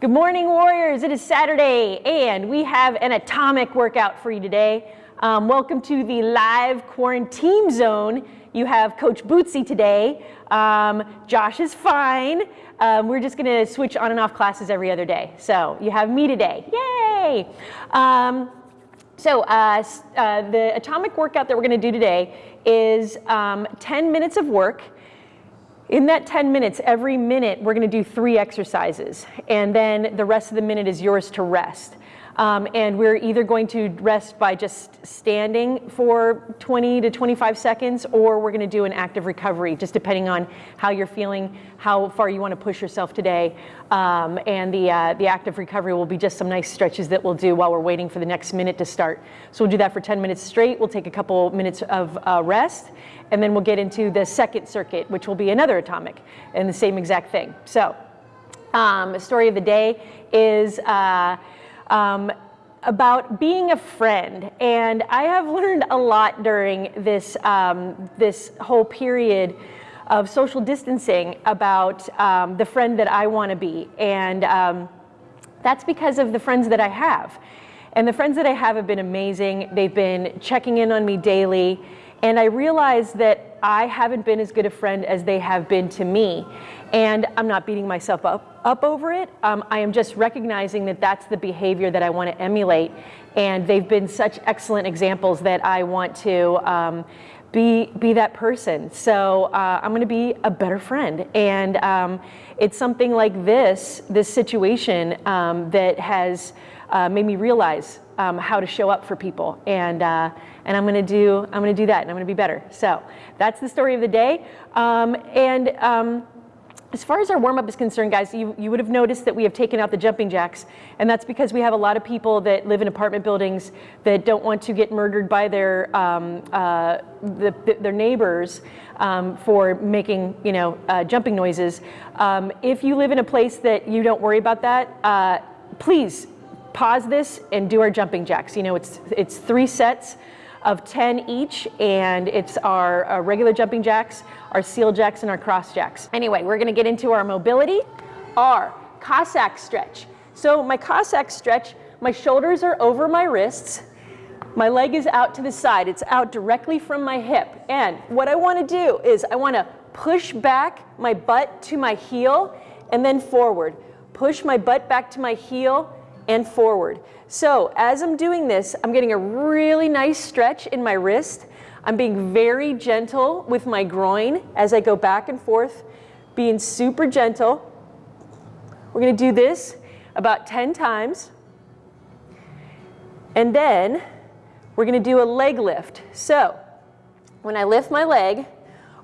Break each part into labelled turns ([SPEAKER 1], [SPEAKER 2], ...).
[SPEAKER 1] Good morning, Warriors. It is Saturday, and we have an atomic workout for you today. Um, welcome to the live quarantine zone. You have Coach Bootsy today. Um, Josh is fine. Um, we're just going to switch on and off classes every other day. So you have me today. Yay! Um, so uh, uh, the atomic workout that we're going to do today is um, 10 minutes of work. In that 10 minutes, every minute, we're gonna do three exercises. And then the rest of the minute is yours to rest. Um, and we're either going to rest by just standing for 20 to 25 seconds, or we're going to do an active recovery, just depending on how you're feeling, how far you want to push yourself today. Um, and the, uh, the active recovery will be just some nice stretches that we'll do while we're waiting for the next minute to start. So we'll do that for 10 minutes straight. We'll take a couple minutes of uh, rest, and then we'll get into the second circuit, which will be another atomic, and the same exact thing. So, um, story of the day is. Uh, um, about being a friend. And I have learned a lot during this, um, this whole period of social distancing about um, the friend that I want to be. And um, that's because of the friends that I have. And the friends that I have have been amazing. They've been checking in on me daily. And I realized that I haven't been as good a friend as they have been to me. And I'm not beating myself up, up over it. Um, I am just recognizing that that's the behavior that I want to emulate. And they've been such excellent examples that I want to um, be, be that person. So uh, I'm going to be a better friend. And um, it's something like this, this situation um, that has uh, made me realize um, how to show up for people. And, uh, and I'm gonna do, I'm gonna do that and I'm gonna be better. So that's the story of the day. Um, and um, as far as our warm-up is concerned, guys, you, you would have noticed that we have taken out the jumping jacks, and that's because we have a lot of people that live in apartment buildings that don't want to get murdered by their, um, uh, the, their neighbors um, for making, you know, uh, jumping noises. Um, if you live in a place that you don't worry about that, uh, please pause this and do our jumping jacks. You know, it's, it's three sets of 10 each, and it's our, our regular jumping jacks, our seal jacks, and our cross jacks. Anyway, we're gonna get into our mobility, our Cossack stretch. So my Cossack stretch, my shoulders are over my wrists, my leg is out to the side. It's out directly from my hip. And what I wanna do is I wanna push back my butt to my heel and then forward. Push my butt back to my heel and forward. So as I'm doing this, I'm getting a really nice stretch in my wrist. I'm being very gentle with my groin as I go back and forth, being super gentle. We're gonna do this about 10 times. And then we're gonna do a leg lift. So when I lift my leg,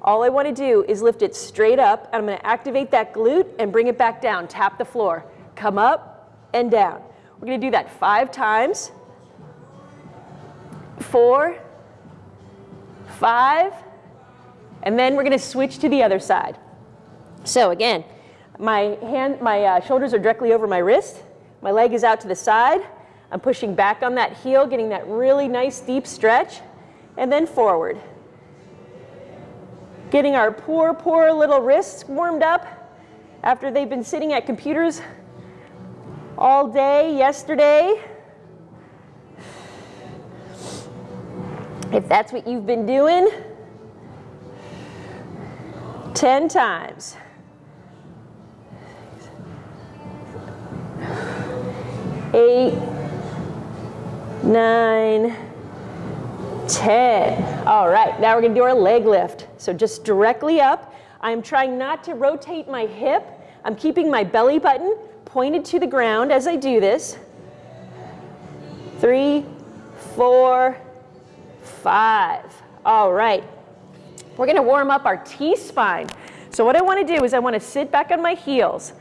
[SPEAKER 1] all I wanna do is lift it straight up, and I'm gonna activate that glute and bring it back down, tap the floor. Come up and down. We're going to do that five times. Four, five, and then we're going to switch to the other side. So again, my hand, my uh, shoulders are directly over my wrist. My leg is out to the side. I'm pushing back on that heel, getting that really nice deep stretch, and then forward. Getting our poor, poor little wrists warmed up after they've been sitting at computers all day yesterday. If that's what you've been doing, 10 times. Eight, nine, 10. All right, now we're gonna do our leg lift. So just directly up. I'm trying not to rotate my hip. I'm keeping my belly button pointed to the ground as I do this. Three, four, five. All right. We're going to warm up our T-spine. So what I want to do is I want to sit back on my heels.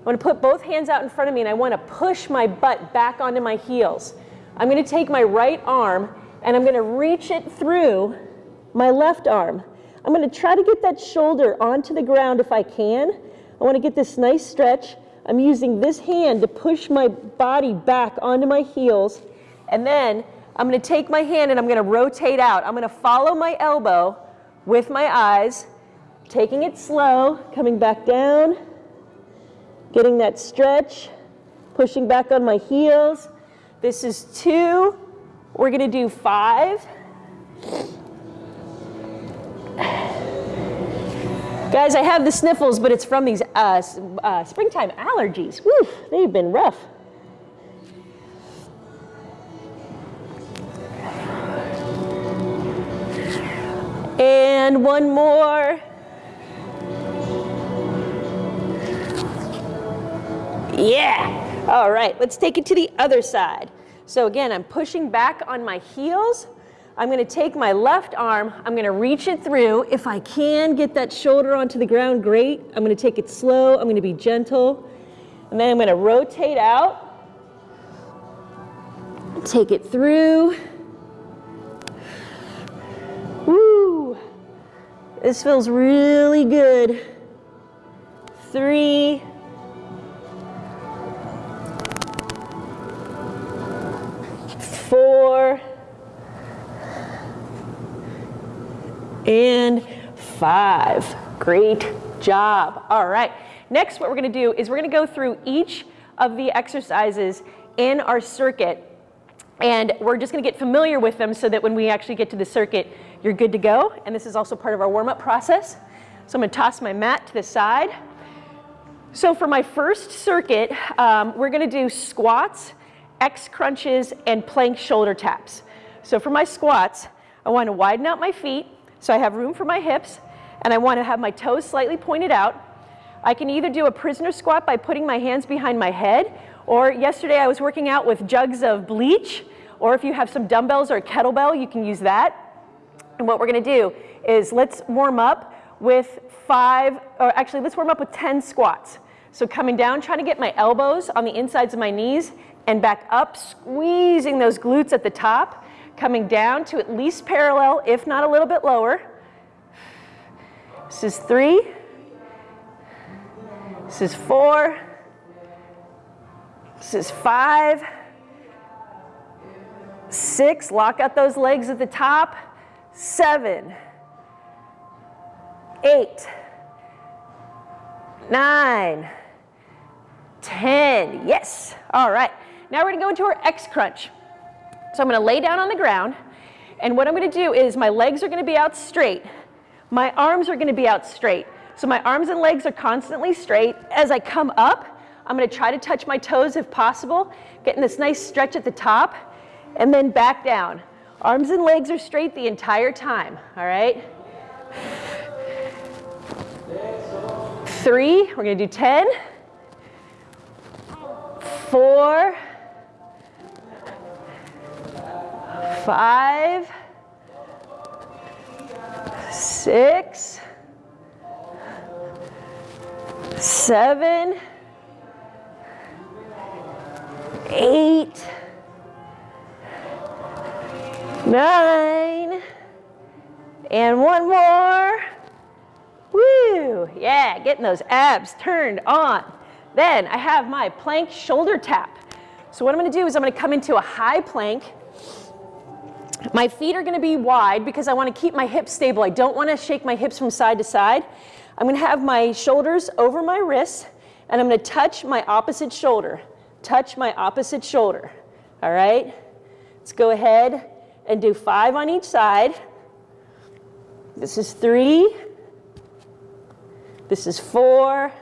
[SPEAKER 1] I want to put both hands out in front of me and I want to push my butt back onto my heels. I'm going to take my right arm and I'm going to reach it through my left arm. I'm going to try to get that shoulder onto the ground if I can. I want to get this nice stretch. I'm using this hand to push my body back onto my heels. And then I'm going to take my hand and I'm going to rotate out. I'm going to follow my elbow with my eyes, taking it slow, coming back down, getting that stretch. pushing back on my heels. This is two. We're gonna do five. Guys, I have the sniffles, but it's from these uh, uh, springtime allergies. Woo, they've been rough. And one more. Yeah. All right, let's take it to the other side. So again, I'm pushing back on my heels. I'm gonna take my left arm, I'm gonna reach it through. If I can get that shoulder onto the ground, great. I'm gonna take it slow, I'm gonna be gentle. And then I'm gonna rotate out. Take it through. Woo! This feels really good. Three, four, and five. Great job. All right. Next, what we're going to do is we're going to go through each of the exercises in our circuit and we're just going to get familiar with them so that when we actually get to the circuit, you're good to go. And this is also part of our warm-up process. So I'm going to toss my mat to the side. So for my first circuit, um, we're going to do squats, X crunches, and plank shoulder taps. So for my squats, I want to widen out my feet so I have room for my hips, and I want to have my toes slightly pointed out. I can either do a prisoner squat by putting my hands behind my head, or yesterday I was working out with jugs of bleach, or if you have some dumbbells or a kettlebell, you can use that. And what we're gonna do is let's warm up with five, or actually let's warm up with 10 squats. So coming down, trying to get my elbows on the insides of my knees and back up, squeezing those glutes at the top, coming down to at least parallel, if not a little bit lower. This is three. This is four. This is five. Six, lock out those legs at the top. Seven. Eight. Nine. Ten. Yes. All right. Now we're to go into our X crunch. So I'm going to lay down on the ground. And what I'm going to do is my legs are going to be out straight. My arms are going to be out straight. So my arms and legs are constantly straight. As I come up, I'm going to try to touch my toes if possible, getting this nice stretch at the top, and then back down. Arms and legs are straight the entire time, all right? Three, we're going to do 10. Four, five, six, seven, eight, nine, and one more. Woo! Yeah, getting those abs turned on. Then I have my plank shoulder tap. So what I'm gonna do is I'm gonna come into a high plank my feet are gonna be wide because I wanna keep my hips stable. I don't wanna shake my hips from side to side. I'm gonna have my shoulders over my wrists and I'm gonna touch my opposite shoulder. Touch my opposite shoulder, all right? Let's go ahead and do five on each side. This is three. This is four.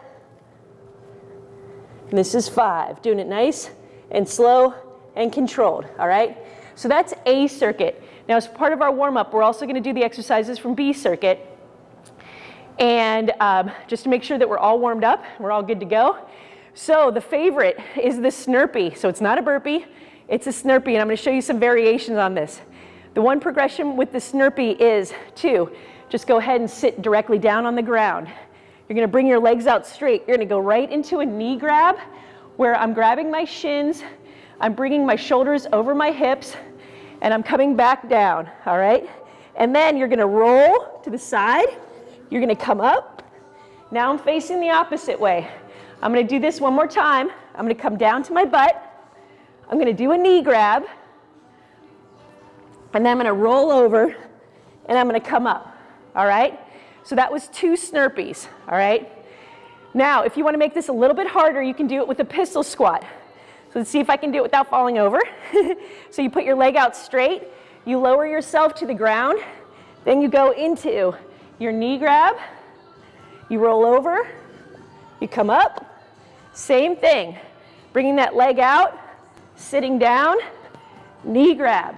[SPEAKER 1] And this is five. Doing it nice and slow and controlled, all right? So that's A circuit. Now as part of our warm-up, we're also gonna do the exercises from B circuit. And um, just to make sure that we're all warmed up, we're all good to go. So the favorite is the snurpee. So it's not a burpee, it's a snurpee, and I'm gonna show you some variations on this. The one progression with the snurpee is two, just go ahead and sit directly down on the ground. You're gonna bring your legs out straight. You're gonna go right into a knee grab where I'm grabbing my shins, I'm bringing my shoulders over my hips and I'm coming back down, all right? And then you're gonna roll to the side. You're gonna come up. Now I'm facing the opposite way. I'm gonna do this one more time. I'm gonna come down to my butt. I'm gonna do a knee grab. And then I'm gonna roll over and I'm gonna come up, all right? So that was two snurpees, all right? Now, if you wanna make this a little bit harder, you can do it with a pistol squat. So let's see if I can do it without falling over. so you put your leg out straight, you lower yourself to the ground, then you go into your knee grab, you roll over, you come up, same thing. Bringing that leg out, sitting down, knee grab,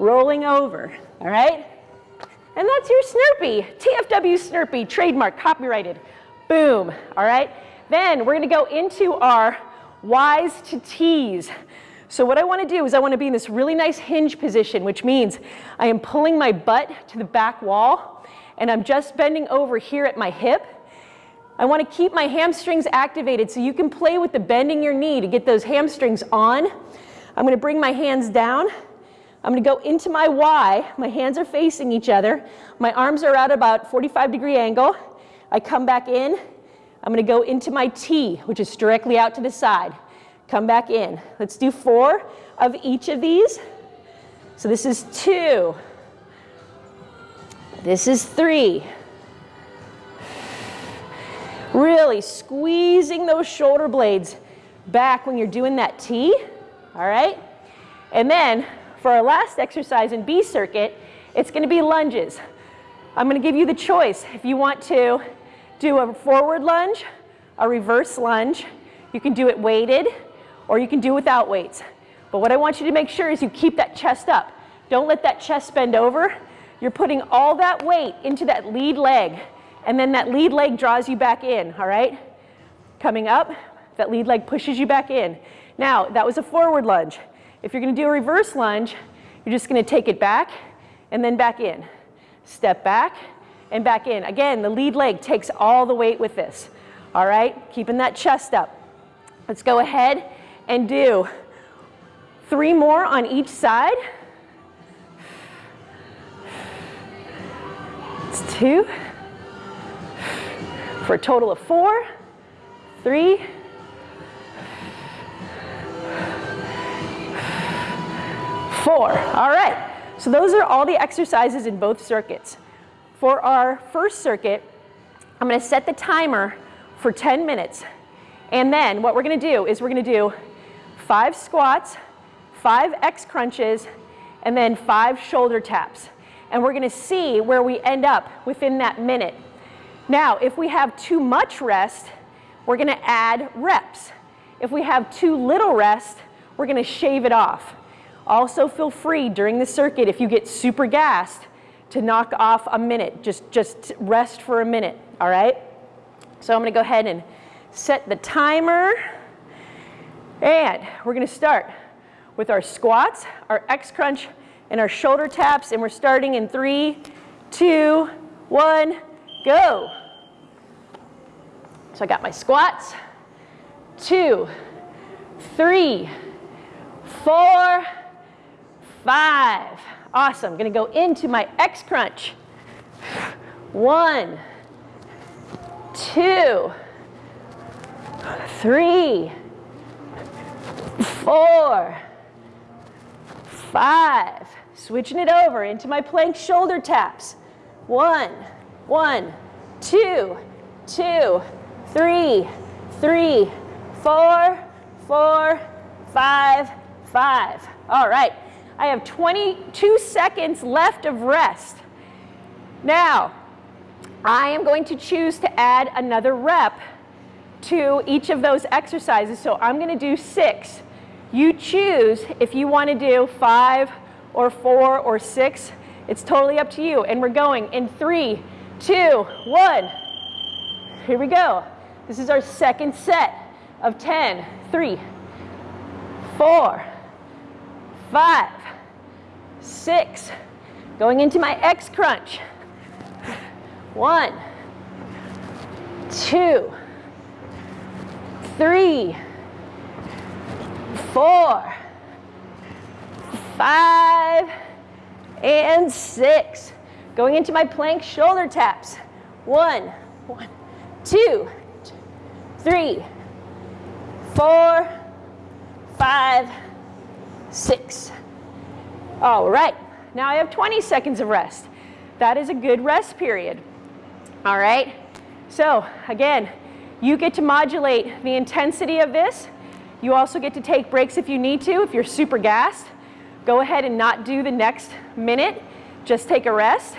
[SPEAKER 1] rolling over, all right? And that's your Snurpee, TFW Snurpee, trademark, copyrighted. Boom, all right? Then we're gonna go into our Y's to T's. So what I wanna do is I wanna be in this really nice hinge position, which means I am pulling my butt to the back wall and I'm just bending over here at my hip. I wanna keep my hamstrings activated so you can play with the bending your knee to get those hamstrings on. I'm gonna bring my hands down I'm gonna go into my Y, my hands are facing each other, my arms are at about 45 degree angle. I come back in, I'm gonna go into my T, which is directly out to the side. Come back in. Let's do four of each of these. So this is two. This is three. Really squeezing those shoulder blades back when you're doing that T, all right? And then for our last exercise in B circuit, it's gonna be lunges. I'm gonna give you the choice. If you want to do a forward lunge, a reverse lunge, you can do it weighted, or you can do without weights. But what I want you to make sure is you keep that chest up. Don't let that chest bend over. You're putting all that weight into that lead leg, and then that lead leg draws you back in, all right? Coming up, that lead leg pushes you back in. Now, that was a forward lunge. If you're gonna do a reverse lunge, you're just gonna take it back and then back in. Step back and back in. Again, the lead leg takes all the weight with this. All right, keeping that chest up. Let's go ahead and do three more on each side. It's two, for a total of four, three, four. All right, so those are all the exercises in both circuits. For our first circuit, I'm gonna set the timer for 10 minutes. And then what we're gonna do is we're gonna do five squats, five X crunches, and then five shoulder taps. And we're gonna see where we end up within that minute. Now, if we have too much rest, we're gonna add reps. If we have too little rest, we're gonna shave it off. Also feel free during the circuit if you get super gassed to knock off a minute. Just, just rest for a minute, all right? So I'm gonna go ahead and set the timer. And we're gonna start with our squats, our X crunch, and our shoulder taps. And we're starting in three, two, one, go. So I got my squats, two, three, four, five. Awesome, gonna go into my X crunch. One, two, three, four, five. Switching it over into my plank shoulder taps. One, one, two, two, three, three, four, four, five, five. All right. I have 22 seconds left of rest. Now, I am going to choose to add another rep to each of those exercises. So I'm going to do six. You choose if you want to do five or four or six. It's totally up to you. And we're going in three, two, one. Here we go. This is our second set of 10. Three, four, five, six. Going into my X crunch. One, two, three, four, five, and six. Going into my plank shoulder taps. One, one, two, three, four, five, six. All right, now I have 20 seconds of rest. That is a good rest period. All right, so again, you get to modulate the intensity of this. You also get to take breaks if you need to, if you're super gassed. Go ahead and not do the next minute. Just take a rest.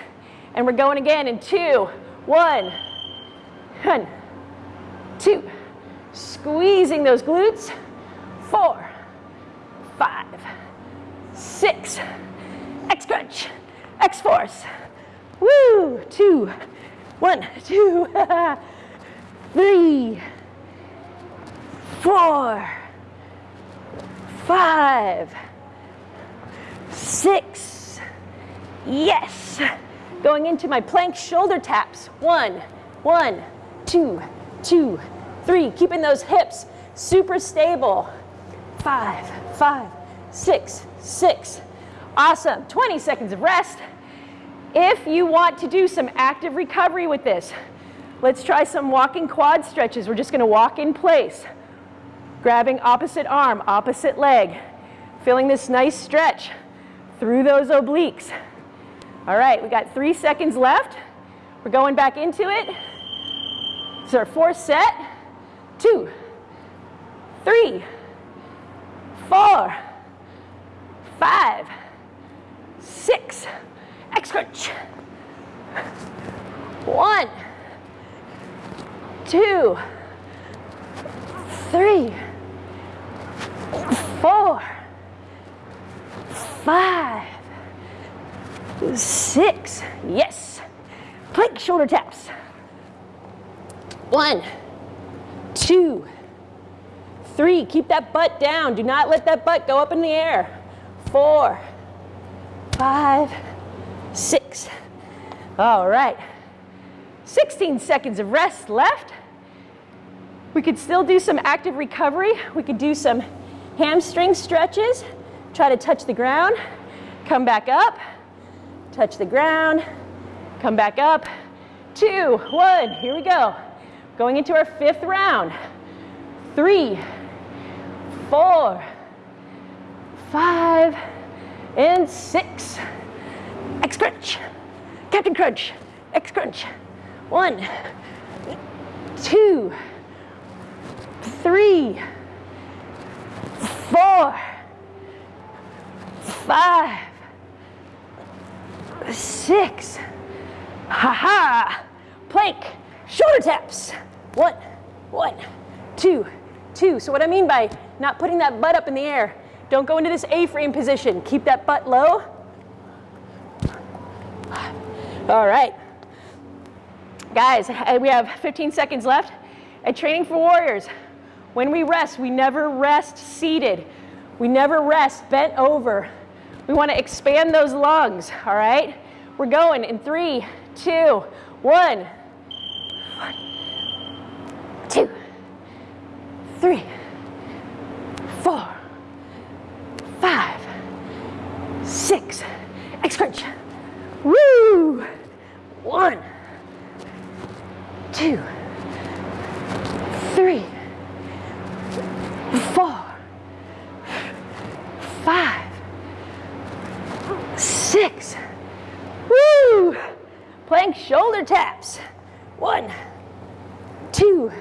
[SPEAKER 1] And we're going again in two, one, one, two. Squeezing those glutes. Four, five, six. X crunch, X force. Woo, two, one, two, three, four, five, six. Yes. Going into my plank shoulder taps. One, one, two, two, three. Keeping those hips super stable. Five, five, six, six. Awesome. 20 seconds of rest. If you want to do some active recovery with this, let's try some walking quad stretches. We're just going to walk in place, grabbing opposite arm, opposite leg, feeling this nice stretch through those obliques. All right, we got three seconds left. We're going back into it. It's our fourth set. Two, three, four, five, six, X crunch. One, two, three, four, five, six. Yes. Plank shoulder taps. One, two, three. Keep that butt down. Do not let that butt go up in the air. Four, five, six. All right. 16 seconds of rest left. We could still do some active recovery. We could do some hamstring stretches. Try to touch the ground, come back up, touch the ground, come back up. Two, one, here we go. Going into our fifth round. Three, four, five, and six. X crunch, Captain Crunch, X crunch. One, two, three, four, five, six. Ha ha. Plank, shoulder taps. One, one, two, two. So what I mean by not putting that butt up in the air, don't go into this A-frame position. Keep that butt low. All right. Guys, uh, we have 15 seconds left. At Training for Warriors, when we rest, we never rest seated. We never rest bent over. We want to expand those lungs, all right? We're going in three, two. One, two, three, four, five, six, X crunch. Woo! One, two, three, four, five, six. Woo! Plank shoulder taps. One, two,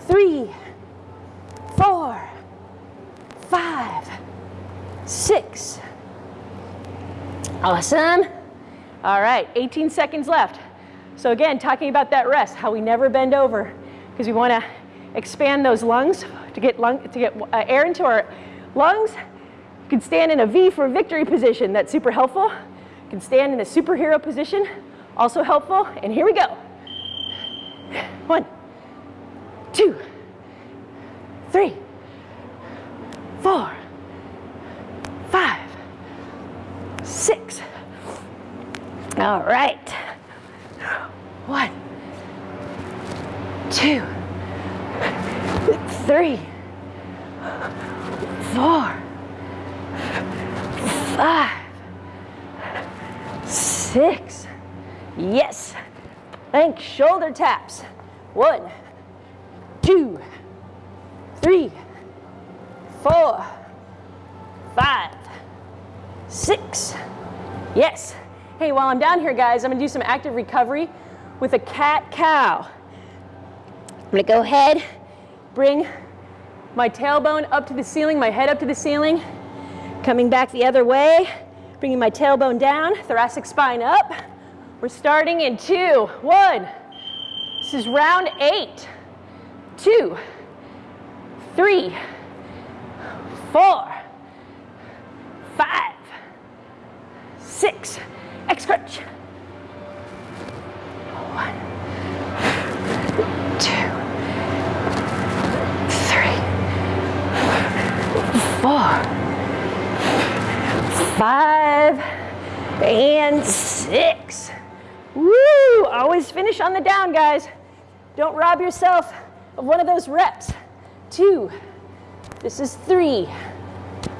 [SPEAKER 1] three, four, five, six. Awesome. All right, 18 seconds left. So again, talking about that rest, how we never bend over, because we want to expand those lungs to get, lung, to get uh, air into our lungs. You can stand in a V for victory position. That's super helpful. You can stand in a superhero position, also helpful. And here we go. One, two, three, four, five, six. All right. One, two, three, four, five, six. Yes. Plank shoulder taps. One, two, three, four, five, six. Yes. Hey, while I'm down here, guys, I'm gonna do some active recovery with a cat-cow. I'm gonna go ahead, bring my tailbone up to the ceiling, my head up to the ceiling. Coming back the other way, bringing my tailbone down, thoracic spine up. We're starting in two, one. This is round eight, two, three, four, five, six, X crunch. One, two, three, four, five, and six. Woo! Always finish on the down, guys. Don't rob yourself of one of those reps. Two. This is three.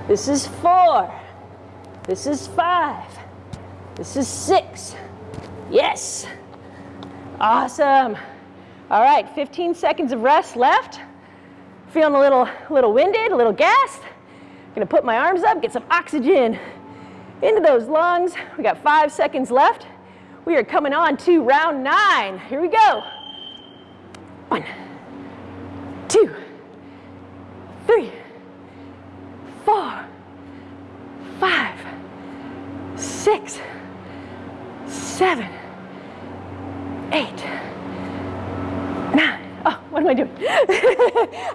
[SPEAKER 1] This is four. This is five. This is six. Yes. Awesome. All right, 15 seconds of rest left. Feeling a little, little winded, a little gassed. Gonna put my arms up, get some oxygen into those lungs. We got five seconds left. We are coming on to round nine. Here we go. One, two, three, four, five, six, seven, eight, nine. Oh, what am I doing?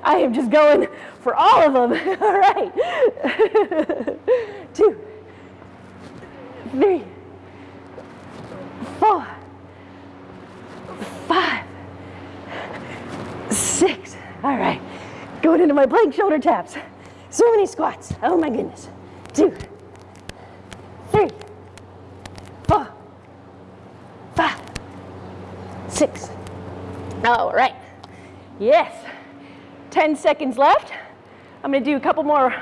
[SPEAKER 1] I am just going for all of them. all right. Two, three, four, five, six. All right. Going into my plank shoulder taps. So many squats. Oh my goodness. Two, three, four, five, six. All right. Yes. 10 seconds left. I'm gonna do a couple more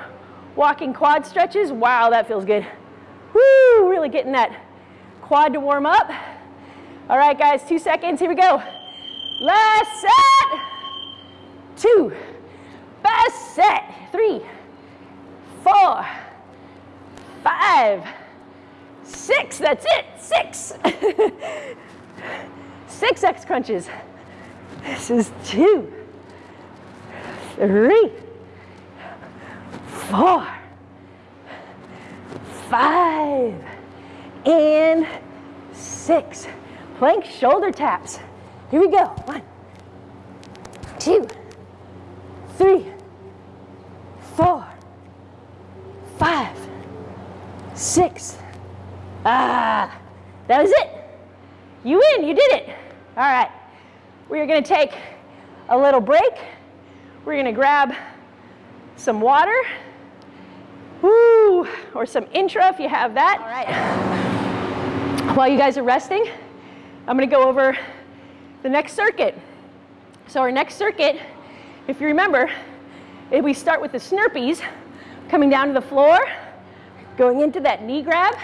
[SPEAKER 1] walking quad stretches. Wow, that feels good. Woo, really getting that quad to warm up. All right, guys, two seconds, here we go. Last set, two, best set, three, four, five, six, that's it, six. six X crunches. This is two, three, four, five, and six. Plank shoulder taps. Here we go. One, two, three, four, five, six. Ah, that was it. You win, you did it. All right, are gonna take a little break. We're gonna grab some water, woo, or some intra if you have that. All right. While you guys are resting, I'm gonna go over the next circuit. So our next circuit, if you remember, if we start with the snurpees, coming down to the floor, going into that knee grab,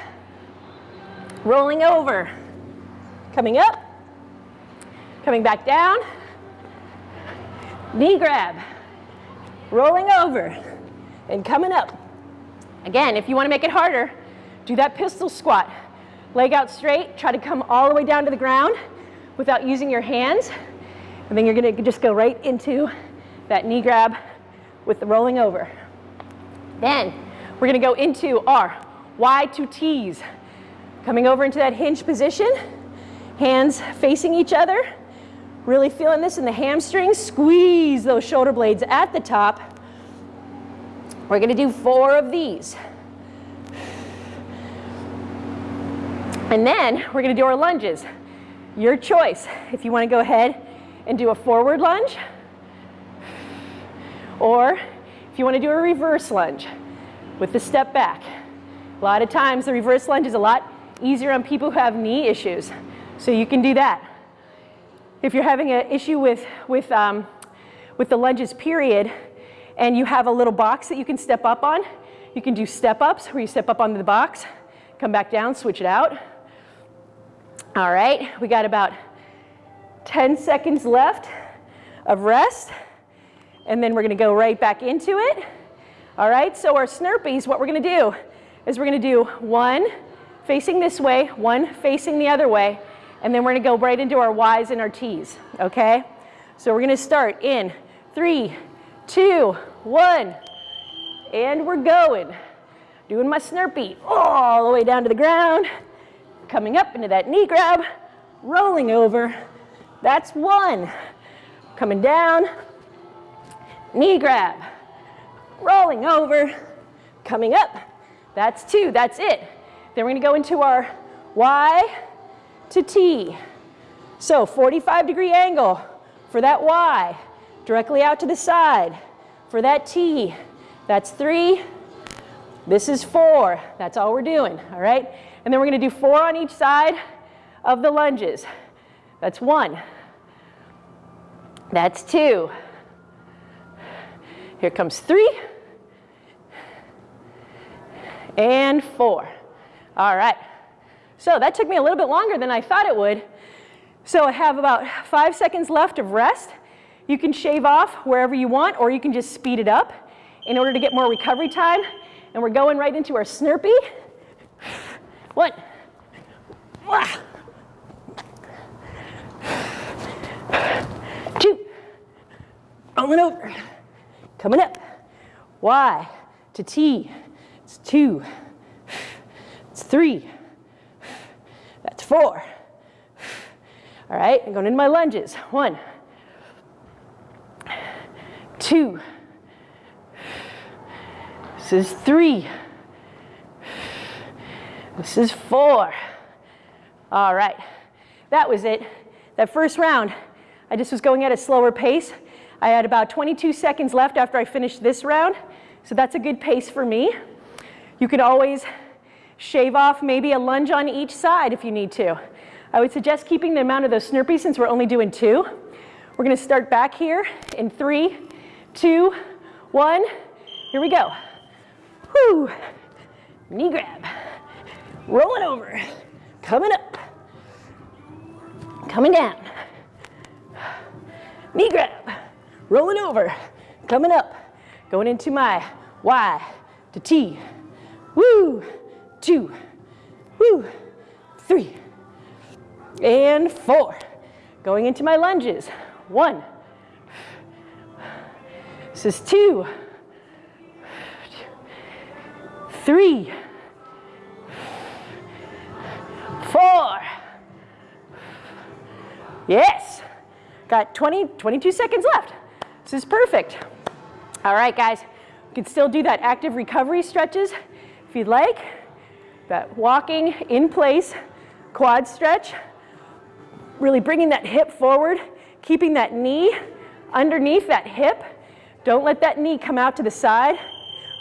[SPEAKER 1] rolling over, coming up, coming back down, knee grab, rolling over, and coming up. Again, if you wanna make it harder, do that pistol squat. Leg out straight, try to come all the way down to the ground without using your hands. And then you're gonna just go right into that knee grab with the rolling over. Then we're gonna go into our Y to T's. Coming over into that hinge position, hands facing each other. Really feeling this in the hamstrings. Squeeze those shoulder blades at the top. We're gonna do four of these. And then we're gonna do our lunges. Your choice. If you wanna go ahead and do a forward lunge, or if you wanna do a reverse lunge with the step back. A lot of times the reverse lunge is a lot easier on people who have knee issues. So you can do that. If you're having an issue with, with, um, with the lunges period, and you have a little box that you can step up on, you can do step ups where you step up onto the box, come back down, switch it out. All right, we got about 10 seconds left of rest. And then we're gonna go right back into it. All right, so our snurpees, what we're gonna do is we're gonna do one facing this way, one facing the other way, and then we're gonna go right into our Ys and our Ts, okay? So we're gonna start in three, two, one, and we're going. Doing my snurpee all the way down to the ground, coming up into that knee grab, rolling over. That's one. Coming down, knee grab, rolling over, coming up. That's two, that's it. Then we're gonna go into our Y to T. So 45 degree angle for that Y, directly out to the side. For that T, that's three, this is four. That's all we're doing, all right? And then we're gonna do four on each side of the lunges. That's one. That's two. Here comes three. And four. All right. So that took me a little bit longer than I thought it would. So I have about five seconds left of rest. You can shave off wherever you want, or you can just speed it up in order to get more recovery time. And we're going right into our Snurpee. One. Two. Rolling over. Coming up. Y to T. It's two. It's three. Four. All right, I'm going into my lunges. One, two, this is three. This is four. All right, that was it. That first round, I just was going at a slower pace. I had about 22 seconds left after I finished this round, so that's a good pace for me. You could always shave off maybe a lunge on each side if you need to. I would suggest keeping the amount of those Snurpees since we're only doing two. We're gonna start back here in three, two, one. Here we go. Whoo. Knee grab. Rolling over. Coming up. Coming down. Knee grab. Rolling over. Coming up. Going into my Y to T. Woo. Two. Woo. Three. And four. Going into my lunges. One. This is two. three, four. Yes. Got 20, 22 seconds left. This is perfect. All right, guys. You can still do that active recovery stretches if you'd like. That walking in place quad stretch. Really bringing that hip forward, keeping that knee underneath that hip. Don't let that knee come out to the side.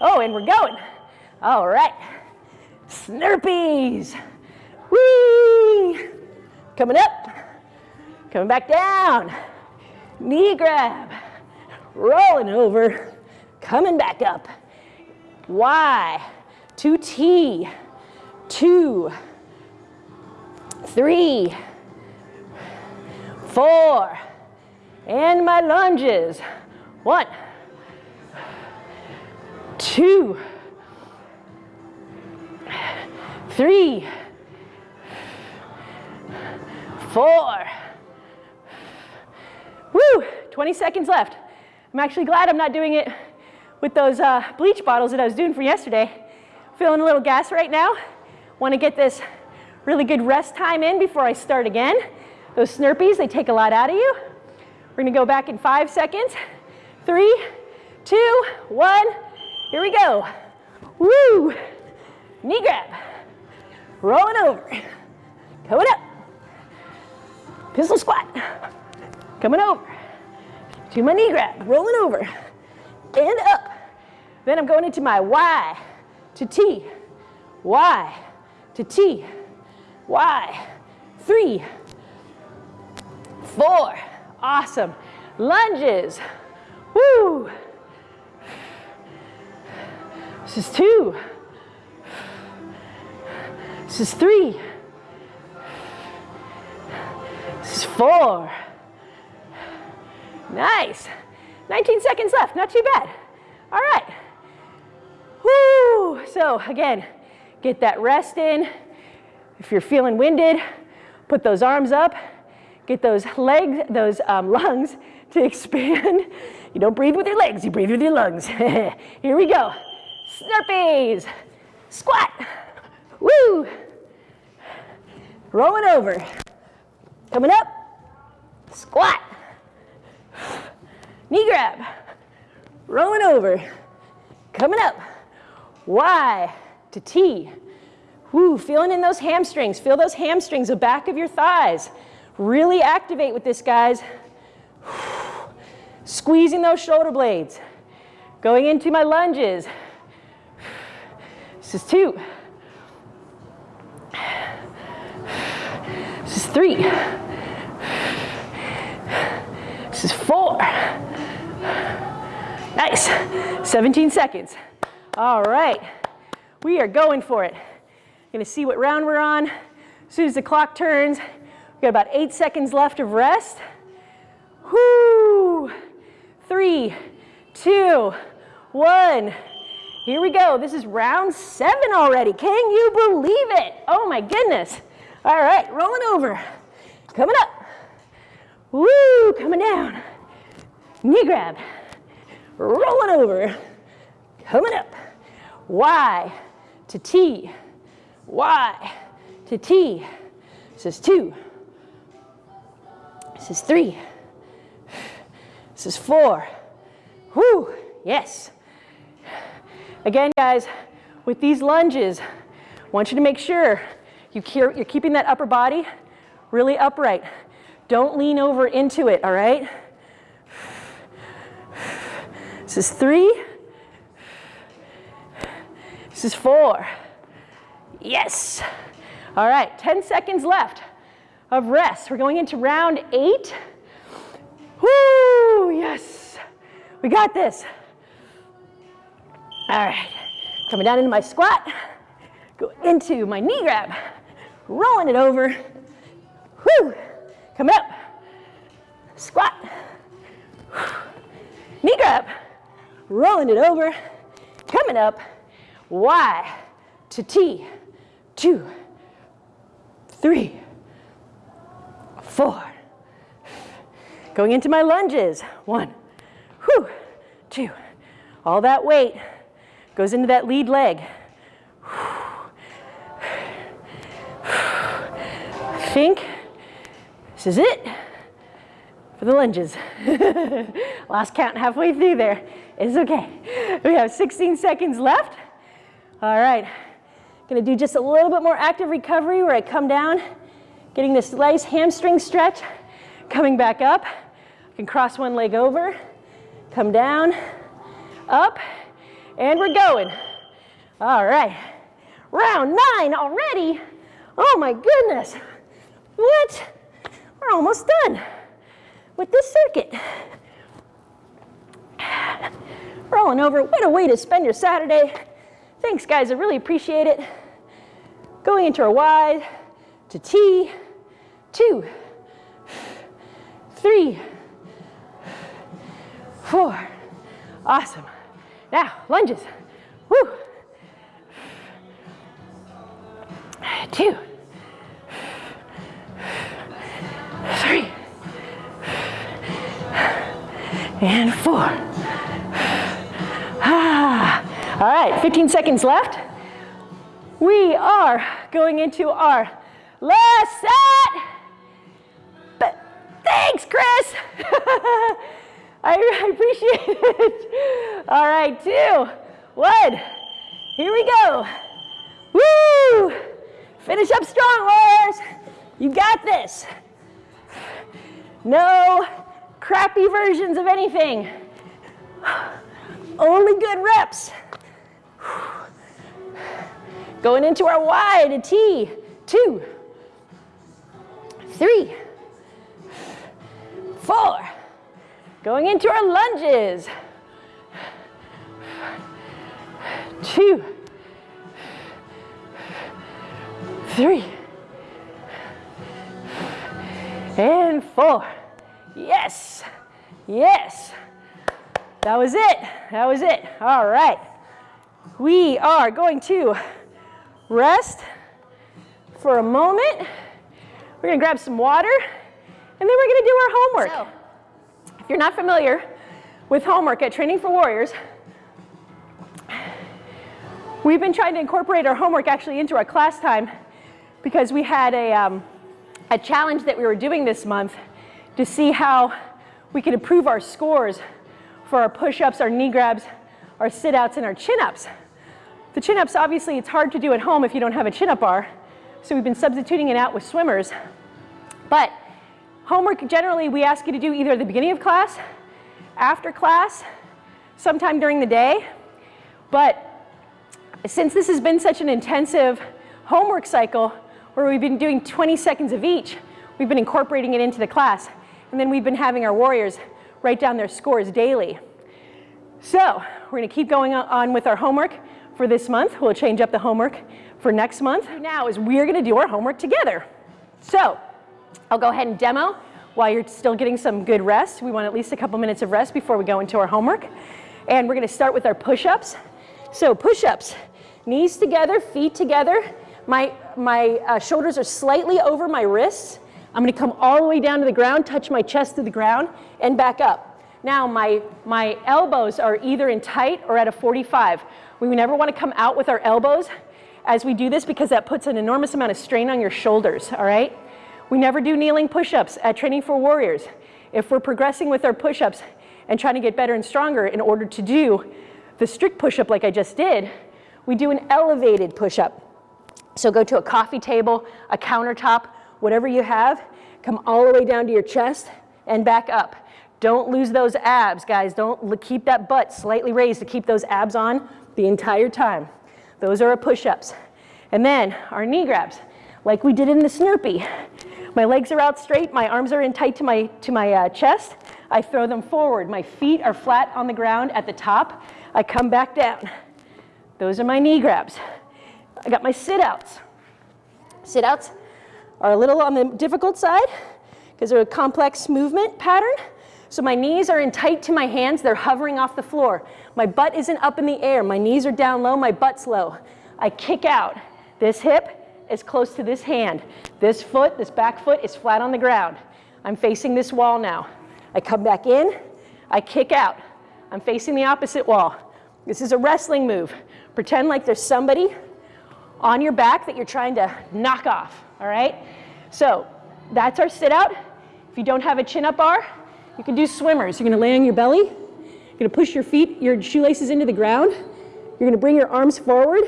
[SPEAKER 1] Oh, and we're going. All right, Snurpees. Whee! Coming up, coming back down. Knee grab, rolling over, coming back up. Y, to T, two, three, four, and my lunges. One, two, three, four. Woo, 20 seconds left. I'm actually glad I'm not doing it with those uh, bleach bottles that I was doing for yesterday. Feeling a little gas right now. Want to get this really good rest time in before I start again. Those Snurpees, they take a lot out of you. We're gonna go back in five seconds. Three, two, one, here we go. Woo! Knee grab rolling over, coming up, pistol squat, coming over, to my knee grab, rolling over, and up. Then I'm going into my Y to T, Y to T, Y, three, four, awesome. Lunges, woo. This is two, this is three. This is four. Nice. 19 seconds left, not too bad. All right. Whoo. So again, get that rest in. If you're feeling winded, put those arms up. Get those legs, those um, lungs to expand. You don't breathe with your legs, you breathe with your lungs. Here we go. Snurpees. Squat. Woo. Rolling over. Coming up. Squat. Knee grab. Rolling over. Coming up. Y to T. Woo, feeling in those hamstrings. Feel those hamstrings, the back of your thighs. Really activate with this, guys. Squeezing those shoulder blades. Going into my lunges. This is two. This is three. This is four. Nice. 17 seconds. All right. We are going for it. Gonna see what round we're on. As soon as the clock turns, we got about eight seconds left of rest. Whoo! Three, two, one. Here we go. This is round seven already. Can you believe it? Oh my goodness. All right, rolling over. Coming up. Woo, coming down. Knee grab. Rolling over. Coming up. Y to T. Y to T. This is two. This is three. This is four. Whoo, yes. Again, guys, with these lunges, I want you to make sure you you're keeping that upper body really upright. Don't lean over into it, all right? This is three. This is four. Yes. All right, 10 seconds left of rest. We're going into round eight. Woo, yes. We got this. All right, coming down into my squat. Go into my knee grab. Rolling it over. Woo, coming up. Squat. Knee grab. Rolling it over. Coming up. Y to T two, three, four. Going into my lunges. One, whew, two. All that weight goes into that lead leg. I think this is it for the lunges. Last count halfway through there. It's okay. We have 16 seconds left. All right. Gonna do just a little bit more active recovery where I come down, getting this nice hamstring stretch, coming back up. I can cross one leg over, come down, up, and we're going. All right, round nine already. Oh my goodness, what? We're almost done with this circuit. Rolling over, what a way to spend your Saturday. Thanks, guys. I really appreciate it. Going into our Y to T, two, three, four. Awesome. Now, lunges. Woo. Two, three, and four. Ah. All right, 15 seconds left. We are going into our last set. But thanks, Chris. I appreciate it. All right, two, one. Here we go. Woo! Finish up strong, warriors. You got this. No crappy versions of anything. Only good reps. Going into our Y to T, two, three, four. Going into our lunges, two, three, and four. Yes, yes. That was it, that was it. All right. We are going to rest for a moment. We're gonna grab some water, and then we're gonna do our homework. So, if you're not familiar with homework at Training for Warriors, we've been trying to incorporate our homework actually into our class time because we had a, um, a challenge that we were doing this month to see how we could improve our scores for our push-ups, our knee grabs, our sit-outs, and our chin-ups. The chin-ups, obviously, it's hard to do at home if you don't have a chin-up bar, so we've been substituting it out with swimmers. But homework, generally, we ask you to do either at the beginning of class, after class, sometime during the day. But since this has been such an intensive homework cycle, where we've been doing 20 seconds of each, we've been incorporating it into the class. And then we've been having our warriors write down their scores daily. So we're gonna keep going on with our homework for this month. We'll change up the homework for next month. Now is we're gonna do our homework together. So I'll go ahead and demo while you're still getting some good rest. We want at least a couple minutes of rest before we go into our homework. And we're gonna start with our push-ups. So push-ups, knees together, feet together. My, my uh, shoulders are slightly over my wrists. I'm gonna come all the way down to the ground, touch my chest to the ground, and back up. Now my, my elbows are either in tight or at a 45. We never wanna come out with our elbows as we do this because that puts an enormous amount of strain on your shoulders, all right? We never do kneeling push-ups at Training for Warriors. If we're progressing with our push-ups and trying to get better and stronger in order to do the strict push-up like I just did, we do an elevated push-up. So go to a coffee table, a countertop, whatever you have, come all the way down to your chest and back up. Don't lose those abs, guys. Don't keep that butt slightly raised to keep those abs on the entire time. Those are our push-ups. And then our knee grabs, like we did in the Snurpee. My legs are out straight, my arms are in tight to my, to my uh, chest. I throw them forward. My feet are flat on the ground at the top. I come back down. Those are my knee grabs. I got my sit-outs. Sit-outs, are a little on the difficult side because they're a complex movement pattern. So my knees are in tight to my hands, they're hovering off the floor. My butt isn't up in the air, my knees are down low, my butt's low. I kick out. This hip is close to this hand. This foot, this back foot is flat on the ground. I'm facing this wall now. I come back in, I kick out. I'm facing the opposite wall. This is a wrestling move. Pretend like there's somebody on your back that you're trying to knock off all right? So that's our sit out. If you don't have a chin up bar, you can do swimmers. You're gonna lay on your belly. You're gonna push your feet, your shoelaces into the ground. You're gonna bring your arms forward.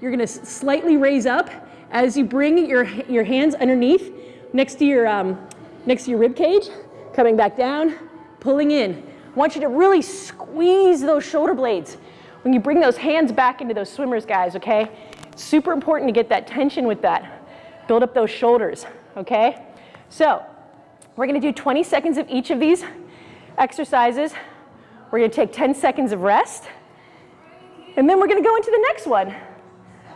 [SPEAKER 1] You're gonna slightly raise up as you bring your, your hands underneath next to your, um, next to your rib cage, coming back down, pulling in. I want you to really squeeze those shoulder blades when you bring those hands back into those swimmers, guys, okay? Super important to get that tension with that. Build up those shoulders, okay? So we're gonna do 20 seconds of each of these exercises. We're gonna take 10 seconds of rest. And then we're gonna go into the next one,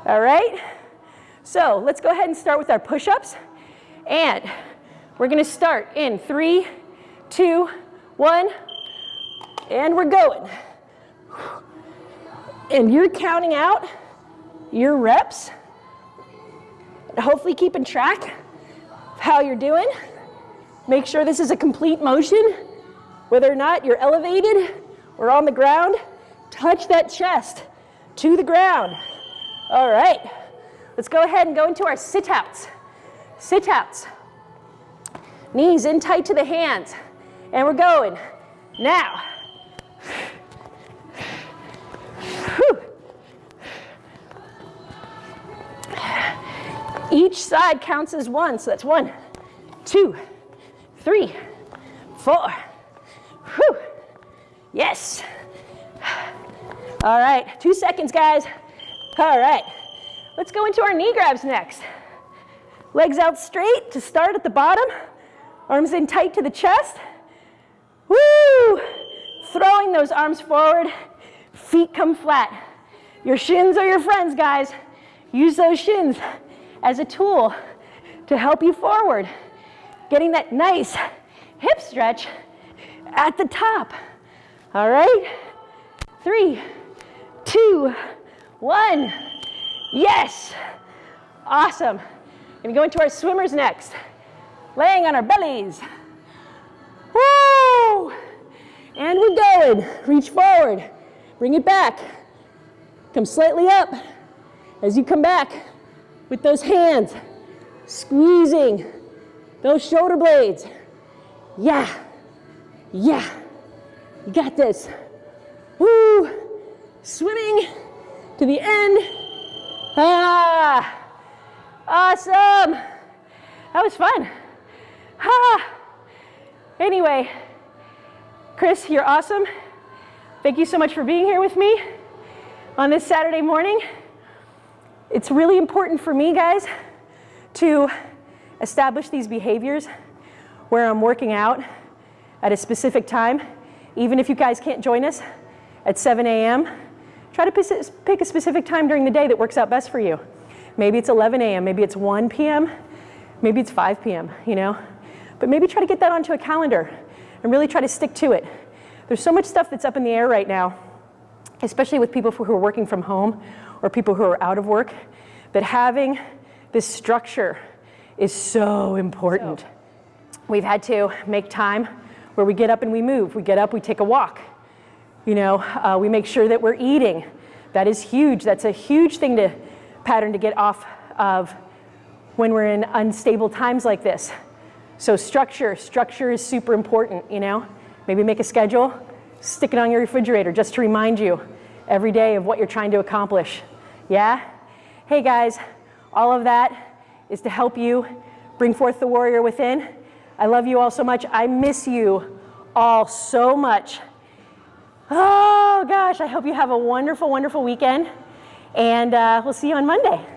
[SPEAKER 1] all right? So let's go ahead and start with our push-ups. And we're gonna start in three, two, one, and we're going. And you're counting out your reps hopefully keeping track of how you're doing. Make sure this is a complete motion. Whether or not you're elevated or on the ground, touch that chest to the ground. All right, let's go ahead and go into our sit-outs. Sit-outs. Knees in tight to the hands. And we're going. Now. Each side counts as one, so that's one, two, three, four. Whew. Yes. All right, two seconds, guys. All right, let's go into our knee grabs next. Legs out straight to start at the bottom. Arms in tight to the chest. Woo! Throwing those arms forward. Feet come flat. Your shins are your friends, guys. Use those shins as a tool to help you forward. Getting that nice hip stretch at the top. All right? Three, two, one. Yes. Awesome. Gonna go into our swimmers next. Laying on our bellies. Woo! And we're going. Reach forward. Bring it back. Come slightly up. As you come back with those hands, squeezing those shoulder blades. Yeah. Yeah. You got this. Woo. Swimming to the end. Ah. Awesome. That was fun. Ah. Anyway, Chris, you're awesome. Thank you so much for being here with me on this Saturday morning. It's really important for me, guys, to establish these behaviors where I'm working out at a specific time. Even if you guys can't join us at 7 a.m., try to pick a specific time during the day that works out best for you. Maybe it's 11 a.m., maybe it's 1 p.m., maybe it's 5 p.m., you know? But maybe try to get that onto a calendar and really try to stick to it. There's so much stuff that's up in the air right now, especially with people who are working from home or people who are out of work, that having this structure is so important. So, we've had to make time where we get up and we move. We get up, we take a walk. You know, uh, we make sure that we're eating. That is huge. That's a huge thing to pattern to get off of when we're in unstable times like this. So structure, structure is super important, you know? Maybe make a schedule, stick it on your refrigerator just to remind you every day of what you're trying to accomplish. Yeah? Hey guys, all of that is to help you bring forth the warrior within. I love you all so much. I miss you all so much. Oh gosh, I hope you have a wonderful, wonderful weekend. And uh, we'll see you on Monday.